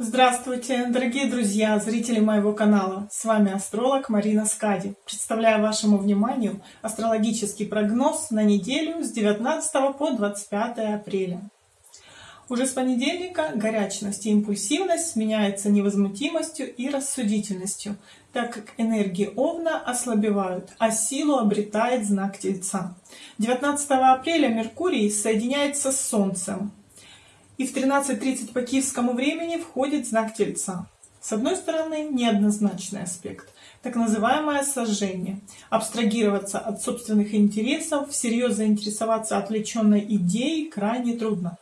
Здравствуйте, дорогие друзья, зрители моего канала. С вами астролог Марина Скади. Представляю вашему вниманию астрологический прогноз на неделю с 19 по 25 апреля. Уже с понедельника горячность и импульсивность сменяется невозмутимостью и рассудительностью, так как энергии Овна ослабевают, а силу обретает знак Тельца. 19 апреля Меркурий соединяется с Солнцем, и в 13.30 по киевскому времени входит знак Тельца. С одной стороны, неоднозначный аспект, так называемое сожжение. Абстрагироваться от собственных интересов, всерьез заинтересоваться отвлеченной идеей крайне трудно.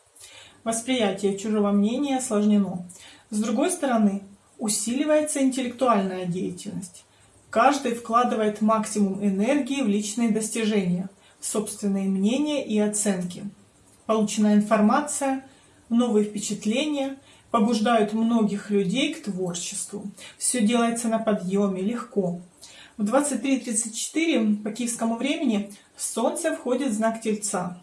Восприятие чужого мнения осложнено. С другой стороны, усиливается интеллектуальная деятельность. Каждый вкладывает максимум энергии в личные достижения, в собственные мнения и оценки. Полученная информация – новые впечатления побуждают многих людей к творчеству. Все делается на подъеме, легко. В 23.34 по киевскому времени Солнце входит в знак Тельца.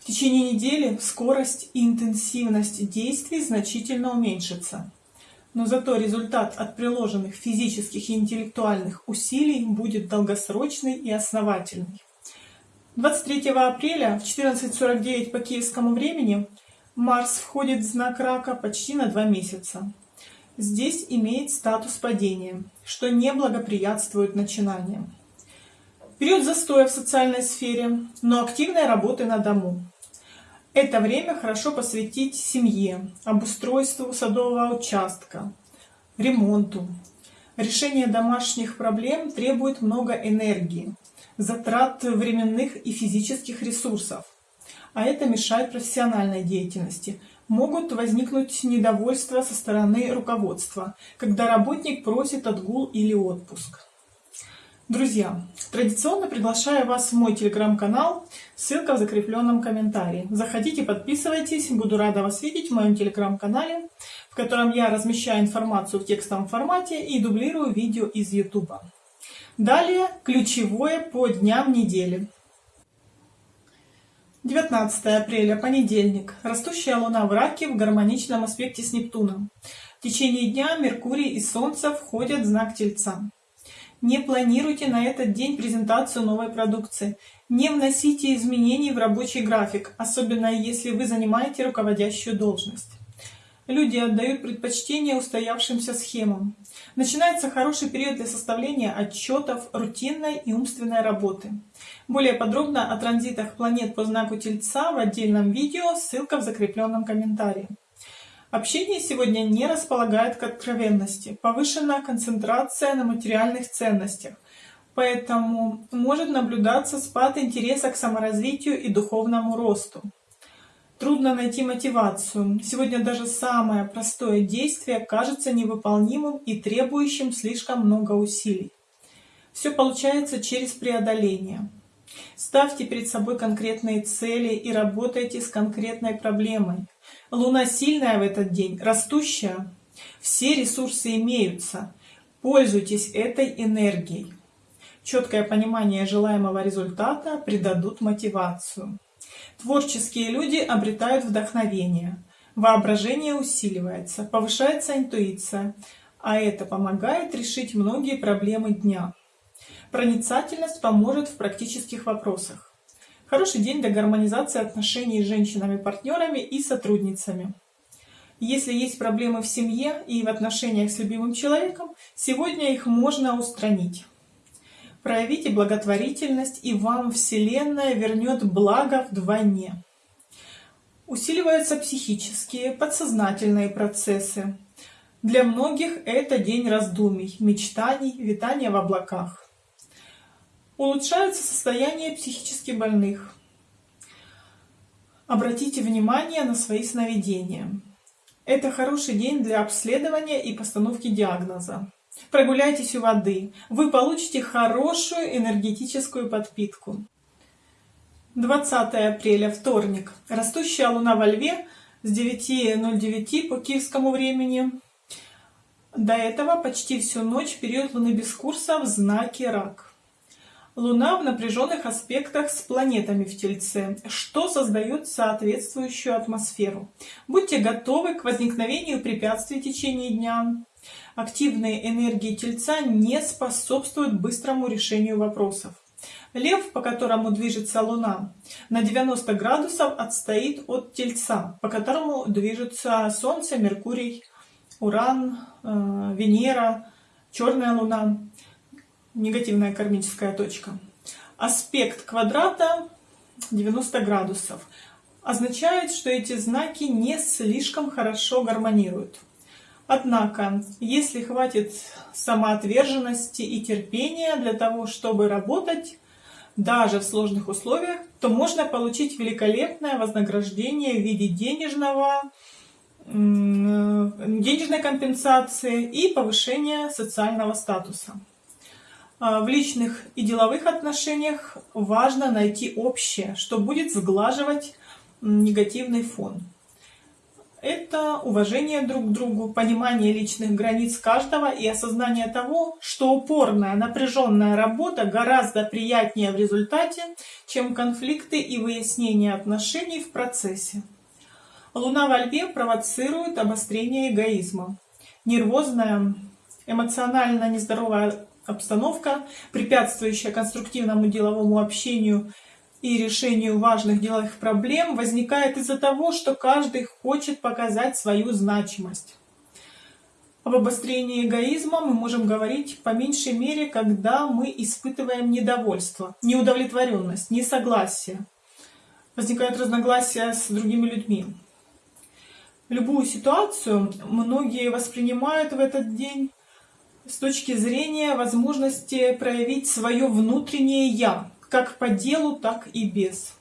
В течение недели скорость и интенсивность действий значительно уменьшится. Но зато результат от приложенных физических и интеллектуальных усилий будет долгосрочный и основательный. 23 апреля в 14.49 по киевскому времени Марс входит в знак рака почти на два месяца. Здесь имеет статус падения, что не благоприятствует начинаниям. Период застоя в социальной сфере, но активной работы на дому. Это время хорошо посвятить семье, обустройству садового участка, ремонту. Решение домашних проблем требует много энергии, затрат временных и физических ресурсов а это мешает профессиональной деятельности. Могут возникнуть недовольства со стороны руководства, когда работник просит отгул или отпуск. Друзья, традиционно приглашаю вас в мой телеграм-канал, ссылка в закрепленном комментарии. Заходите, подписывайтесь, буду рада вас видеть в моем телеграм-канале, в котором я размещаю информацию в текстовом формате и дублирую видео из YouTube. Далее ключевое по дням недели. 19 апреля, понедельник. Растущая Луна в Раке в гармоничном аспекте с Нептуном. В течение дня Меркурий и Солнце входят в знак Тельца. Не планируйте на этот день презентацию новой продукции. Не вносите изменений в рабочий график, особенно если вы занимаете руководящую должность. Люди отдают предпочтение устоявшимся схемам. Начинается хороший период для составления отчетов, рутинной и умственной работы. Более подробно о транзитах планет по знаку Тельца в отдельном видео, ссылка в закрепленном комментарии. Общение сегодня не располагает к откровенности, повышенная концентрация на материальных ценностях, поэтому может наблюдаться спад интереса к саморазвитию и духовному росту. Трудно найти мотивацию. Сегодня даже самое простое действие кажется невыполнимым и требующим слишком много усилий. Все получается через преодоление. Ставьте перед собой конкретные цели и работайте с конкретной проблемой. Луна сильная в этот день, растущая. Все ресурсы имеются. Пользуйтесь этой энергией. Четкое понимание желаемого результата придадут мотивацию. Творческие люди обретают вдохновение, воображение усиливается, повышается интуиция, а это помогает решить многие проблемы дня. Проницательность поможет в практических вопросах. Хороший день для гармонизации отношений с женщинами-партнерами и сотрудницами. Если есть проблемы в семье и в отношениях с любимым человеком, сегодня их можно устранить. Проявите благотворительность, и вам Вселенная вернет благо вдвойне. Усиливаются психические, подсознательные процессы. Для многих это день раздумий, мечтаний, витания в облаках. Улучшается состояние психически больных. Обратите внимание на свои сновидения. Это хороший день для обследования и постановки диагноза. Прогуляйтесь у воды. Вы получите хорошую энергетическую подпитку. 20 апреля, вторник. Растущая луна во льве с 9.09 по киевскому времени. До этого почти всю ночь период луны без курса в знаке рак. Луна в напряженных аспектах с планетами в Тельце, что создает соответствующую атмосферу. Будьте готовы к возникновению препятствий в течение дня. Активные энергии Тельца не способствуют быстрому решению вопросов. Лев, по которому движется Луна, на 90 градусов отстоит от Тельца, по которому движутся Солнце, Меркурий, Уран, э, Венера, Черная Луна, негативная кармическая точка. Аспект квадрата 90 градусов означает, что эти знаки не слишком хорошо гармонируют. Однако, если хватит самоотверженности и терпения для того, чтобы работать, даже в сложных условиях, то можно получить великолепное вознаграждение в виде денежного, денежной компенсации и повышения социального статуса. А, в личных и деловых отношениях важно найти общее, что будет сглаживать негативный фон это уважение друг к другу, понимание личных границ каждого и осознание того, что упорная, напряженная работа гораздо приятнее в результате, чем конфликты и выяснение отношений в процессе. Луна во Льве провоцирует обострение эгоизма. Нервозная, эмоционально нездоровая обстановка, препятствующая конструктивному деловому общению и решению важных деловых проблем возникает из-за того, что каждый хочет показать свою значимость. Об обострении эгоизма мы можем говорить по меньшей мере, когда мы испытываем недовольство, неудовлетворенность, несогласие. Возникают разногласия с другими людьми. Любую ситуацию многие воспринимают в этот день с точки зрения возможности проявить свое внутреннее «я», как по делу, так и без.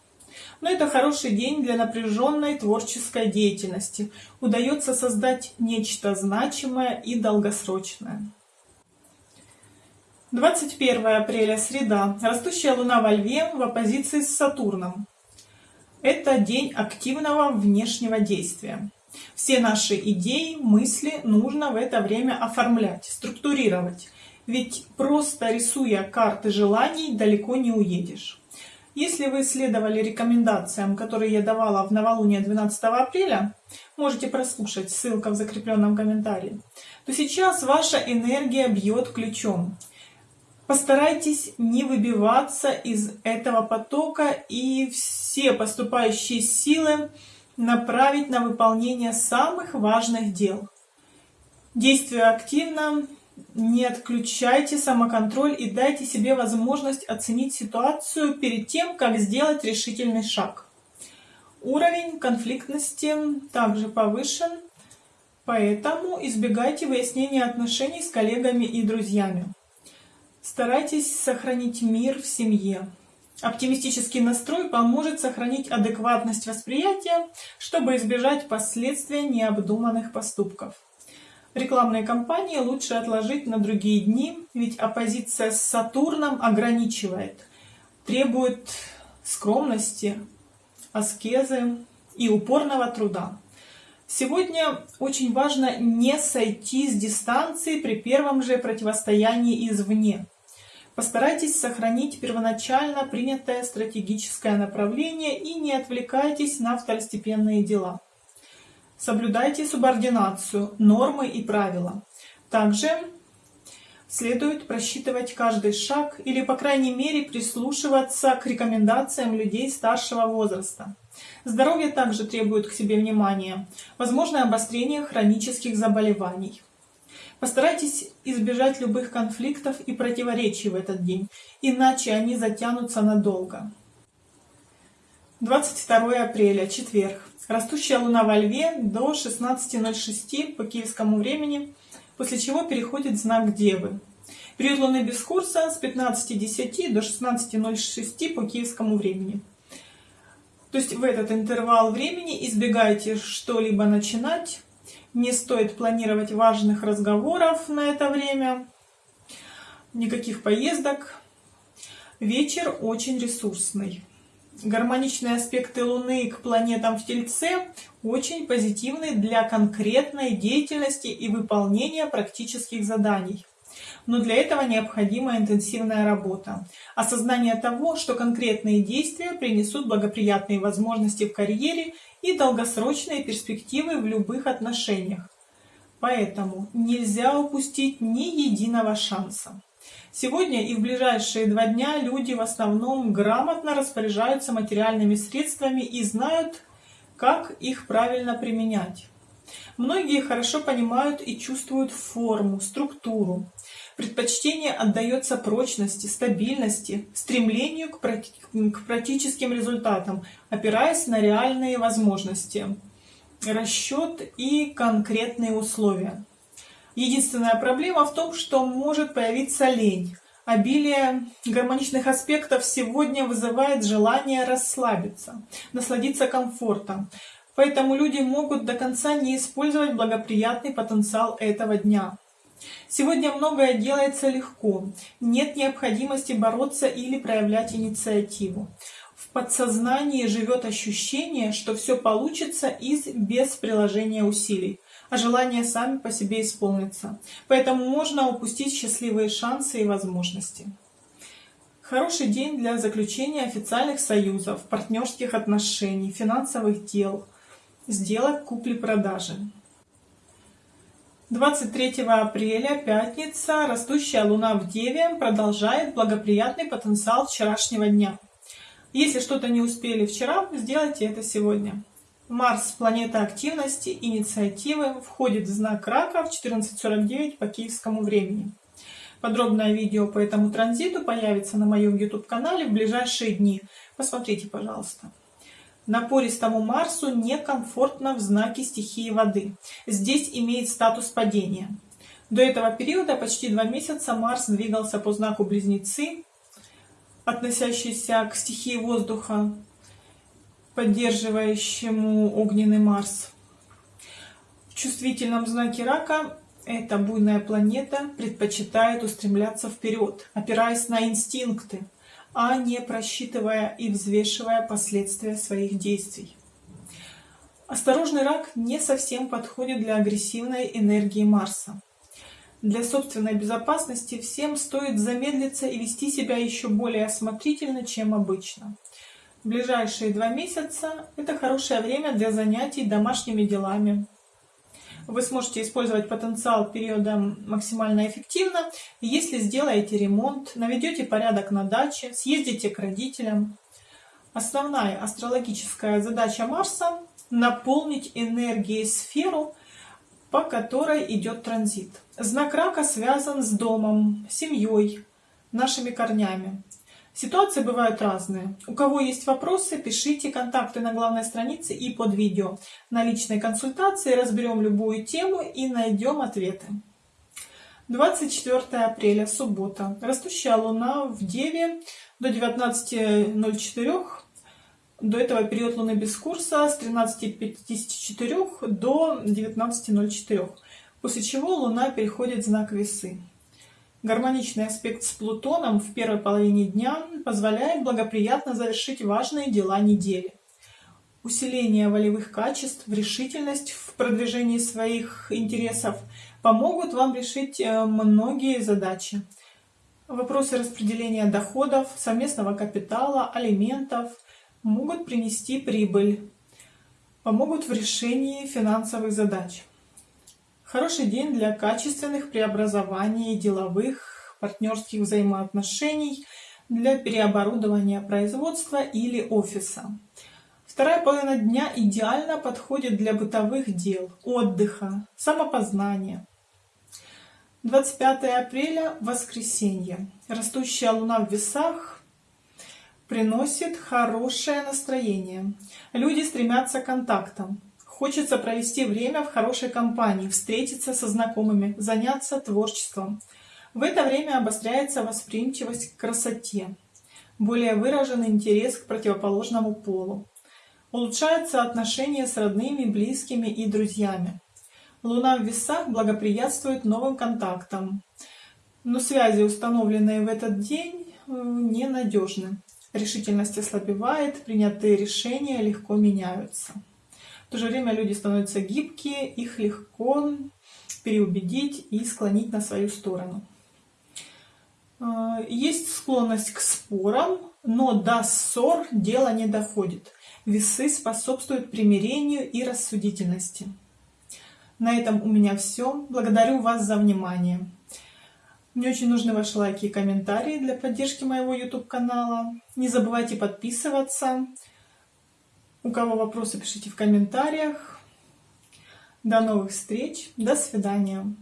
Но это хороший день для напряженной творческой деятельности. Удается создать нечто значимое и долгосрочное. 21 апреля, среда. Растущая Луна во Льве в оппозиции с Сатурном. Это день активного внешнего действия. Все наши идеи, мысли нужно в это время оформлять, структурировать. Ведь просто рисуя карты желаний, далеко не уедешь. Если вы следовали рекомендациям, которые я давала в новолуние 12 апреля, можете прослушать, ссылка в закрепленном комментарии, то сейчас ваша энергия бьет ключом. Постарайтесь не выбиваться из этого потока и все поступающие силы направить на выполнение самых важных дел. Действуя активно, не отключайте самоконтроль и дайте себе возможность оценить ситуацию перед тем, как сделать решительный шаг. Уровень конфликтности также повышен, поэтому избегайте выяснения отношений с коллегами и друзьями. Старайтесь сохранить мир в семье. Оптимистический настрой поможет сохранить адекватность восприятия, чтобы избежать последствий необдуманных поступков. Рекламные кампании лучше отложить на другие дни, ведь оппозиция с Сатурном ограничивает, требует скромности, аскезы и упорного труда. Сегодня очень важно не сойти с дистанции при первом же противостоянии извне. Постарайтесь сохранить первоначально принятое стратегическое направление и не отвлекайтесь на второстепенные дела. Соблюдайте субординацию, нормы и правила. Также следует просчитывать каждый шаг или, по крайней мере, прислушиваться к рекомендациям людей старшего возраста. Здоровье также требует к себе внимания. Возможно обострение хронических заболеваний. Постарайтесь избежать любых конфликтов и противоречий в этот день, иначе они затянутся надолго. 22 апреля, четверг. Растущая луна во льве до 16.06 по киевскому времени, после чего переходит знак Девы. Период луны без курса с 15.10 до 16.06 по киевскому времени. То есть в этот интервал времени избегайте что-либо начинать, не стоит планировать важных разговоров на это время, никаких поездок. Вечер очень ресурсный гармоничные аспекты Луны к планетам в Тельце очень позитивны для конкретной деятельности и выполнения практических заданий. Но для этого необходима интенсивная работа. Осознание того, что конкретные действия принесут благоприятные возможности в карьере и долгосрочные перспективы в любых отношениях. Поэтому нельзя упустить ни единого шанса. Сегодня и в ближайшие два дня люди в основном грамотно распоряжаются материальными средствами и знают, как их правильно применять. Многие хорошо понимают и чувствуют форму, структуру. Предпочтение отдается прочности, стабильности, стремлению к, практическим результатам, опираясь на реальные возможности, расчет и конкретные условия. Единственная проблема в том, что может появиться лень. Обилие гармоничных аспектов сегодня вызывает желание расслабиться, насладиться комфортом. Поэтому люди могут до конца не использовать благоприятный потенциал этого дня. Сегодня многое делается легко, нет необходимости бороться или проявлять инициативу. В подсознании живет ощущение, что все получится из без приложения усилий а желания сами по себе исполнятся. Поэтому можно упустить счастливые шансы и возможности. Хороший день для заключения официальных союзов, партнерских отношений, финансовых дел, сделок купли-продажи. 23 апреля, пятница, растущая луна в Деве продолжает благоприятный потенциал вчерашнего дня. Если что-то не успели вчера, сделайте это сегодня. Марс, планета активности, инициативы, входит в знак Рака в 14.49 по киевскому времени. Подробное видео по этому транзиту появится на моем YouTube-канале в ближайшие дни. Посмотрите, пожалуйста. Напористому Марсу некомфортно в знаке стихии воды. Здесь имеет статус падения. До этого периода, почти два месяца, Марс двигался по знаку Близнецы, относящийся к стихии воздуха, поддерживающему огненный Марс. В чувствительном знаке рака эта буйная планета предпочитает устремляться вперед, опираясь на инстинкты, а не просчитывая и взвешивая последствия своих действий. Осторожный рак не совсем подходит для агрессивной энергии Марса. Для собственной безопасности всем стоит замедлиться и вести себя еще более осмотрительно, чем обычно. Ближайшие два месяца это хорошее время для занятий домашними делами. Вы сможете использовать потенциал периода максимально эффективно, если сделаете ремонт, наведете порядок на даче, съездите к родителям. Основная астрологическая задача Марса – наполнить энергией сферу, по которой идет транзит. Знак рака связан с домом, семьей, нашими корнями. Ситуации бывают разные. У кого есть вопросы, пишите контакты на главной странице и под видео. На личной консультации разберем любую тему и найдем ответы. 24 апреля, суббота. Растущая луна в Деве до 19.04. До этого период луны без курса с 13.54 до 19.04. После чего луна переходит в знак весы. Гармоничный аспект с Плутоном в первой половине дня позволяет благоприятно завершить важные дела недели. Усиление волевых качеств, решительность в продвижении своих интересов помогут вам решить э, многие задачи. Вопросы распределения доходов, совместного капитала, алиментов могут принести прибыль, помогут в решении финансовых задач. Хороший день для качественных преобразований деловых, партнерских взаимоотношений, для переоборудования производства или офиса. Вторая половина дня идеально подходит для бытовых дел, отдыха, самопознания. 25 апреля – воскресенье. Растущая луна в весах приносит хорошее настроение. Люди стремятся к контактам. Хочется провести время в хорошей компании, встретиться со знакомыми, заняться творчеством. В это время обостряется восприимчивость к красоте, более выраженный интерес к противоположному полу. Улучшаются отношения с родными, близкими и друзьями. Луна в весах благоприятствует новым контактам, но связи, установленные в этот день, э, ненадежны. Решительность ослабевает, принятые решения легко меняются. В то же время люди становятся гибкие, их легко переубедить и склонить на свою сторону. Э, есть склонность к спорам, но до ссор дело не доходит. Весы способствуют примирению и рассудительности. На этом у меня все. Благодарю вас за внимание. Мне очень нужны ваши лайки и комментарии для поддержки моего YouTube канала. Не забывайте подписываться. У кого вопросы, пишите в комментариях. До новых встреч. До свидания.